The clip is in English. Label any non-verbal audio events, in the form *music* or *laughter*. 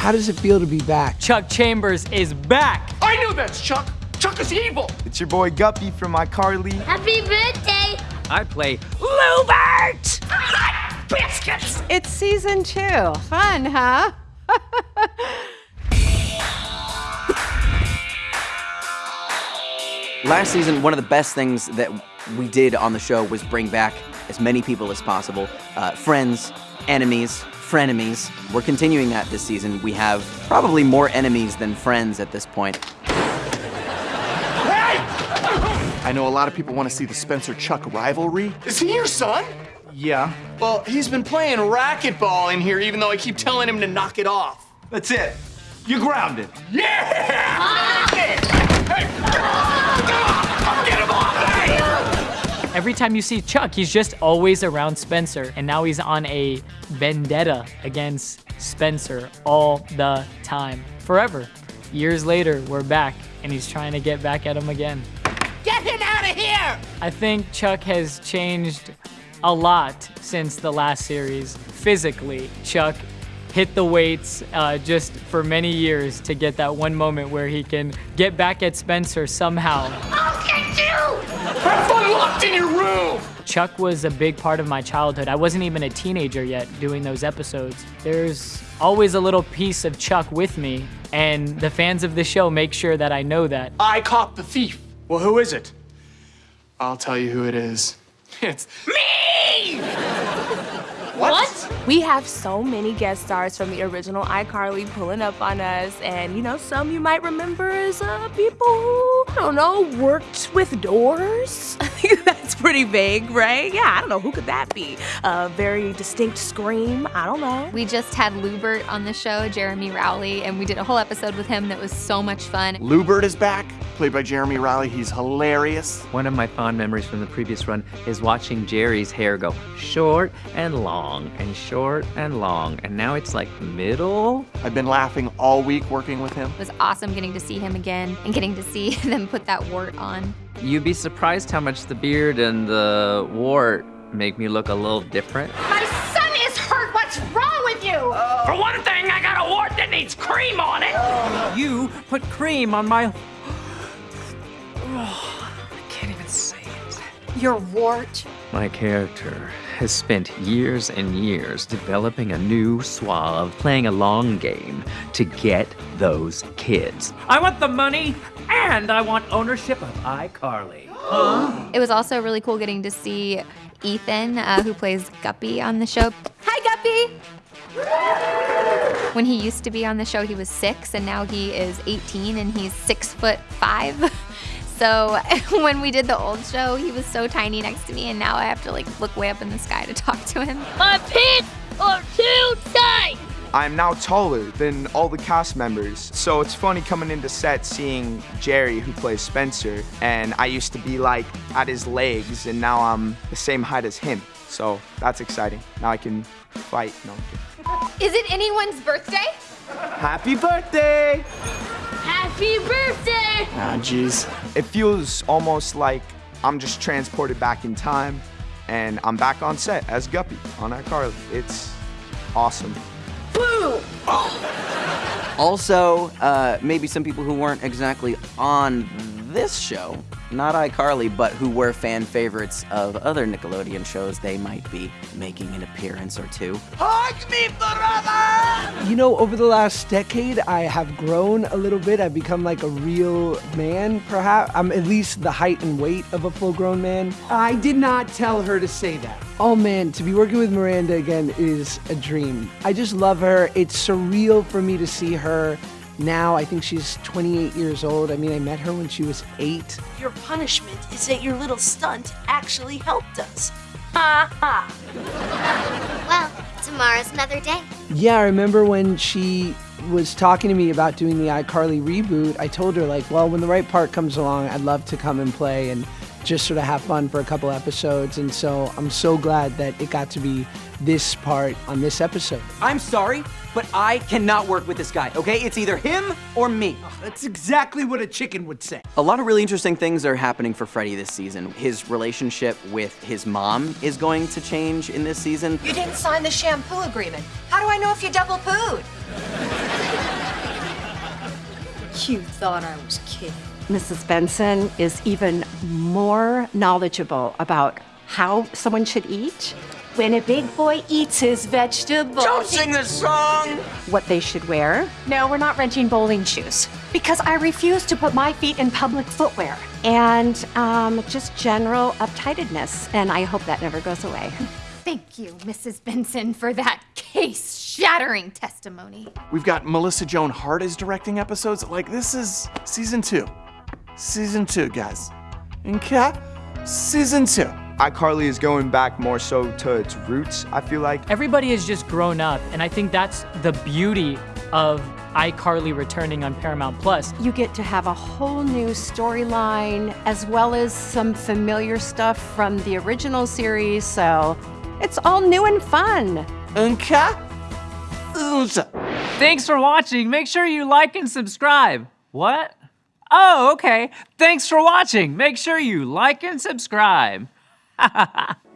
how does it feel to be back? Chuck Chambers is back. I knew that's Chuck. Chuck is evil. It's your boy Guppy from iCarly. Happy birthday! I play Lewbert! Biscuits. It's season two. Fun, huh? *laughs* Last season, one of the best things that we did on the show was bring back as many people as possible uh, friends, enemies, frenemies. We're continuing that this season. We have probably more enemies than friends at this point. I know a lot of people want to see the Spencer Chuck rivalry. Is he your son? Yeah. Well, he's been playing racquetball in here, even though I keep telling him to knock it off. That's it. You're grounded. Yeah! Hey! Every time you see Chuck, he's just always around Spencer, and now he's on a vendetta against Spencer all the time, forever. Years later, we're back, and he's trying to get back at him again. Get him out of here! I think Chuck has changed a lot since the last series. Physically, Chuck hit the weights uh, just for many years to get that one moment where he can get back at Spencer somehow. Chuck was a big part of my childhood. I wasn't even a teenager yet doing those episodes. There's always a little piece of Chuck with me, and the fans of the show make sure that I know that. I caught the thief. Well, who is it? I'll tell you who it is. *laughs* It's me! What? We have so many guest stars from the original iCarly pulling up on us, and you know, some you might remember as uh, people who, I don't know, worked with doors. *laughs* That's pretty vague, right? Yeah, I don't know, who could that be? A very distinct scream, I don't know. We just had Lewbert on the show, Jeremy Rowley, and we did a whole episode with him that was so much fun. Lewbert is back, played by Jeremy Rowley. He's hilarious. One of my fond memories from the previous run is watching Jerry's hair go short and long and short and long, and now it's like middle. I've been laughing all week working with him. It was awesome getting to see him again and getting to see *laughs* them put that wart on. You'd be surprised how much the beard and the wart make me look a little different. My son is hurt! What's wrong with you? For one thing, I got a wart that needs cream on it! You put cream on my. Oh, I can't even say it. Your wart? My character has spent years and years developing a new suave, playing a long game to get those kids. I want the money and I want ownership of iCarly. It was also really cool getting to see Ethan, uh, who plays Guppy on the show. Hi, Guppy! When he used to be on the show, he was six, and now he is 18 and he's six foot five. *laughs* So *laughs* when we did the old show, he was so tiny next to me, and now I have to like look way up in the sky to *laughs* talk to him. My pants are too tight! I'm now taller than all the cast members, so it's funny coming into set seeing Jerry, who plays Spencer, and I used to be like at his legs, and now I'm the same height as him. So that's exciting. Now I can fight. No, I'm kidding. Is it anyone's birthday? Happy birthday! Happy birthday! Ah, jeez. It feels almost like I'm just transported back in time, and I'm back on set as Guppy on iCarly. It's awesome. Boo! Also, uh, maybe some people who weren't exactly on this show, not iCarly, but who were fan favorites of other Nickelodeon shows, they might be making an appearance or two. Hug me, brother! You know, over the last decade, I have grown a little bit. I've become like a real man, perhaps. I'm at least the height and weight of a full grown man. I did not tell her to say that. Oh man, to be working with Miranda again is a dream. I just love her. It's surreal for me to see her now. I think she's 28 years old. I mean, I met her when she was eight. Your punishment is that your little stunt actually helped us. Ha ha! Well, tomorrow's another day. Yeah, I remember when she was talking to me about doing the iCarly reboot. I told her, like, well, when the right part comes along, I'd love to come and play and just sort of have fun for a couple episodes. And so I'm so glad that it got to be this part on this episode. I'm sorry, but I cannot work with this guy, okay? It's either him or me. That's exactly what a chicken would say. A lot of really interesting things are happening for Freddie this season. His relationship with his mom is going to change in this season. You didn't sign the shampoo agreement. How do I know if you double pooed? You thought I was kidding. Mrs. Benson is even more knowledgeable about how someone should eat, When a big boy eats his vegetables. Don't sing the song! what they should wear. No, we're not renting bowling shoes because I refuse to put my feet in public footwear. and um, just general uptightedness. And I hope that never goes away. Thank you, Mrs. Benson, for that case shattering testimony. We've got Melissa Joan Hart is directing episodes. Like, this is season two. Season two, guys. Okay? Season two. iCarly is going back more so to its roots, I feel like. Everybody has just grown up, and I think that's the beauty of iCarly returning on Paramount Plus. You get to have a whole new storyline as well as some familiar stuff from the original series. So it's all new and fun. Okay? Thanks for watching. Make sure you like and subscribe. What? Oh, okay. Thanks for watching. Make sure you like and subscribe. *laughs*